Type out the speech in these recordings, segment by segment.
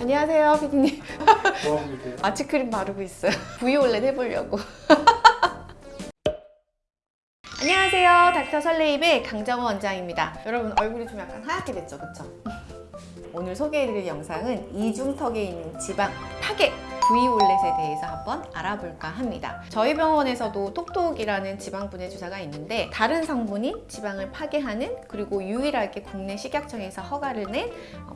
안녕하세요 피디님. 뭐하고 계세요? 아치크림 바르고 있어요. 브이올렛 해보려고. 안녕하세요 닥터 설레임의 강정호 원장입니다. 여러분 얼굴이 좀 약간 하얗게 됐죠? 그쵸? 오늘 소개해드릴 영상은 이중턱에 있는 지방 파괴 V올렛에 대해서 한번 알아볼까 합니다. 저희 병원에서도 톡톡이라는 지방분해 주사가 있는데 다른 성분이 지방을 파괴하는 그리고 유일하게 국내 식약청에서 허가를 낸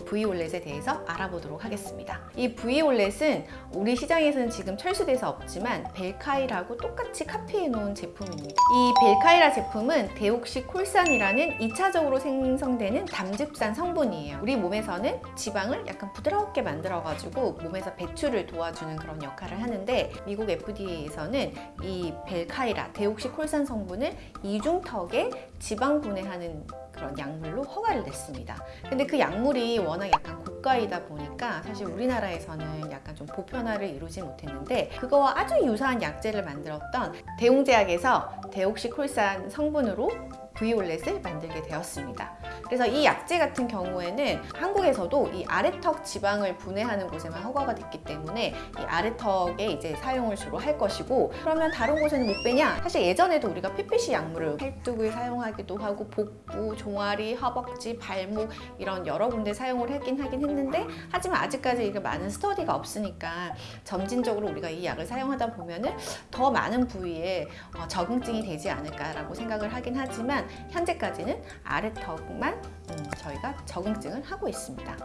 V올렛에 대해서 알아보도록 하겠습니다. 이 V올렛은 우리 시장에서는 지금 철수돼서 없지만 벨카이라고 똑같이 카피해 놓은 제품입니다. 이 벨카이라 제품은 데옥시 콜산이라는 2차적으로 생성되는 담즙산 성분이에요. 우리 몸에서는 지방을 약간 부드럽게 만들어가지고 몸에서 배출을 도와주 는 그런 역할을 하는데 미국 FDA에서는 이 벨카이라 데옥시 콜산 성분을 이중턱에 지방 분해하는 그런 약물로 허가를 냈습니다. 근데 그 약물이 워낙 약간 고가이다 보니까 사실 우리나라에서는 약간 좀 보편화를 이루지 못했는데 그거와 아주 유사한 약제를 만들었던 대웅제약에서 데옥시콜산 성분으로 V올렛을 만들게 되었습니다. 그래서 이 약제 같은 경우에는 한국에서도 이 아래턱 지방을 분해하는 곳에만 허가가 됐기 때문에 이 아래턱에 이제 사용을 주로 할 것이고 그러면 다른 곳에는 못 빼냐? 사실 예전에도 우리가 PPC 약물을 팔뚝을 사용하기도 하고 복부, 종아리, 허벅지, 발목 이런 여러 군데 사용을 하긴 하긴 했는데 하지만 아직까지 이게 많은 스터디가 없으니까 점진적으로 우리가 이 약을 사용하다 보면은 더 많은 부위에 어, 적응증이 되지 않을까라고 생각을 하긴 하지만 현재까지는 아래턱만 음, 저희가 적응증을 하고 있습니다.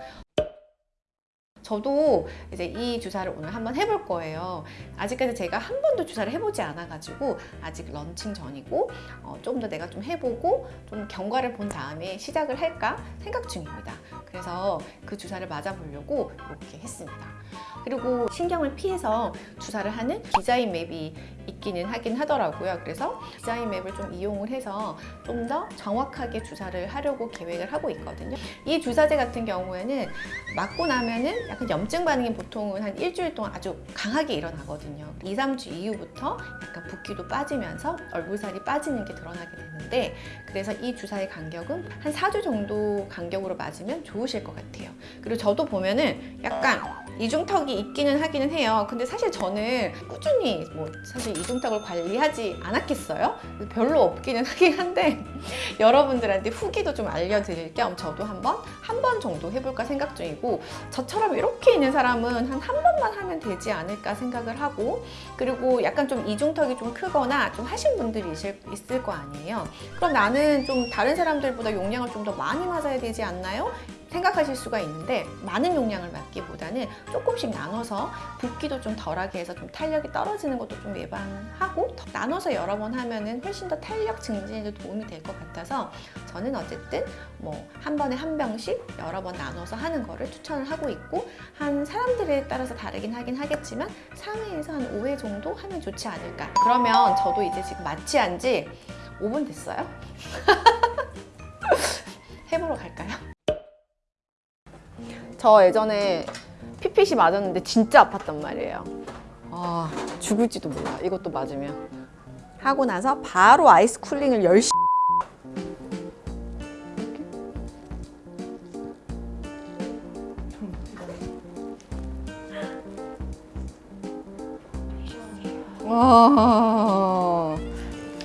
저도 이제 이 주사를 오늘 한번 해볼 거예요. 아직까지 제가 한 번도 주사를 해보지 않아 가지고 아직 런칭 전이고 어, 좀더 내가 좀 해보고 좀 경과를 본 다음에 시작을 할까 생각 중입니다. 그래서 그 주사를 맞아보려고 이렇게 했습니다. 그리고 신경을 피해서 주사를 하는 디자인 맵이 있기는 하긴 하더라고요. 그래서 디자인 맵을 좀 이용을 해서 좀 더 정확하게 주사를 하려고 계획을 하고 있거든요. 이 주사제 같은 경우에는 맞고 나면은 약간 염증 반응이 보통은 한 일주일 동안 아주 강하게 일어나거든요. 2, 3주 이후부터 약간 붓기도 빠지면서 얼굴살이 빠지는 게 드러나게 되는데 그래서 이 주사의 간격은 한 4주 정도 간격으로 맞으면 좋 으실 것 같아요. 그리고 저도 보면은 약간 이중턱이 있기는 하기는 해요. 근데 사실 저는 꾸준히 뭐 사실 이중턱을 관리하지 않았겠어요? 별로 없기는 하긴 한데 여러분들한테 후기도 좀 알려드릴 겸 저도 한번 한 번 정도 해볼까 생각 중이고 저처럼 이렇게 있는 사람은 한 한 번만 하면 되지 않을까 생각을 하고 그리고 약간 좀 이중턱이 좀 크거나 좀 하신 분들이 있을, 있을 거 아니에요. 그럼 나는 좀 다른 사람들보다 용량을 좀 더 많이 맞아야 되지 않나요? 생각하실 수가 있는데 많은 용량을 맞기보다는 조금씩 나눠서 붓기도 좀 덜하게 해서 좀 탄력이 떨어지는 것도 좀 예방하고 더 나눠서 여러 번 하면은 훨씬 더 탄력 증진에도 도움이 될 것 같아서 저는 어쨌든 뭐 한 번에 한 병씩 여러 번 나눠서 하는 거를 추천을 하고 있고 한 사람들에 따라서 다르긴 하긴 하겠지만 3회에서 한 5회 정도 하면 좋지 않을까 그러면 저도 이제 지금 마취한 지 5분 됐어요? 해보러 갈까요? 저 예전에 PPC 맞았는데 진짜 아팠단 말이에요. 아, 죽을지도 몰라. 이것도 맞으면. 하고 나서 바로 아이스 쿨링을 열심히 와.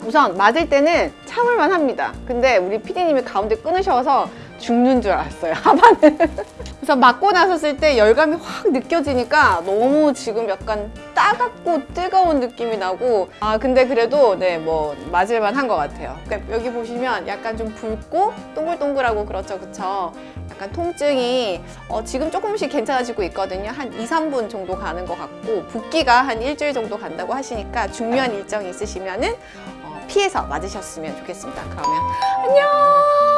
우선 맞을 때는 참을만 합니다. 근데 우리 PD님이 가운데 끊으셔서 죽는 줄 알았어요. 하반을. 그래서 맞고 나섰을 때 열감이 확 느껴지니까 너무 지금 약간 따갑고 뜨거운 느낌이 나고 아 근데 그래도 네 뭐 맞을만 한 것 같아요. 그러니까 여기 보시면 약간 좀 붉고 동글동글하고 그렇죠, 그쵸? 약간 통증이 어, 지금 조금씩 괜찮아지고 있거든요. 한 2, 3분 정도 가는 것 같고 붓기가 한 일주일 정도 간다고 하시니까 중요한 일정이 있으시면은 어, 피해서 맞으셨으면 좋겠습니다. 그러면 안녕!